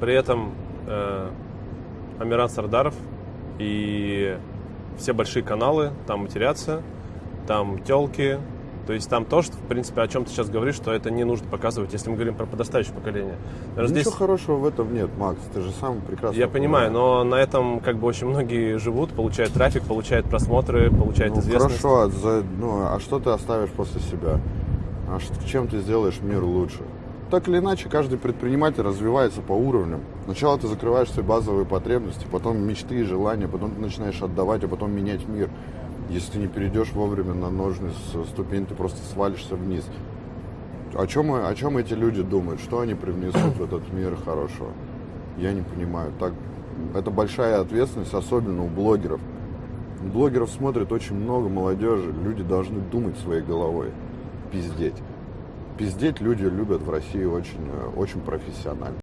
При этом э, Амиран Сардаров и все большие каналы там матерятся, там телки, то есть там тоже, в принципе, о чем ты сейчас говоришь, что это не нужно показывать, если мы говорим про подрастающее поколение. Наверное, Ничего здесь... хорошего в этом нет, Макс, ты же сам прекрасно Я понимаю, но на этом как бы очень многие живут, получают трафик, получают просмотры, получают ну, известность. Хорошо, а, за... ну, а что ты оставишь после себя? А что, чем ты сделаешь мир лучше? Так или иначе, каждый предприниматель развивается по уровням. Сначала ты закрываешь свои базовые потребности, потом мечты и желания, потом ты начинаешь отдавать, а потом менять мир. Если ты не перейдешь вовремя на ножны ступень, ты просто свалишься вниз. О чем, о чем эти люди думают? Что они привнесут в этот мир хорошего? Я не понимаю. Так, это большая ответственность, особенно у блогеров. блогеров смотрит очень много молодежи. Люди должны думать своей головой. Пиздеть. Пиздеть люди любят в России очень, очень профессионально.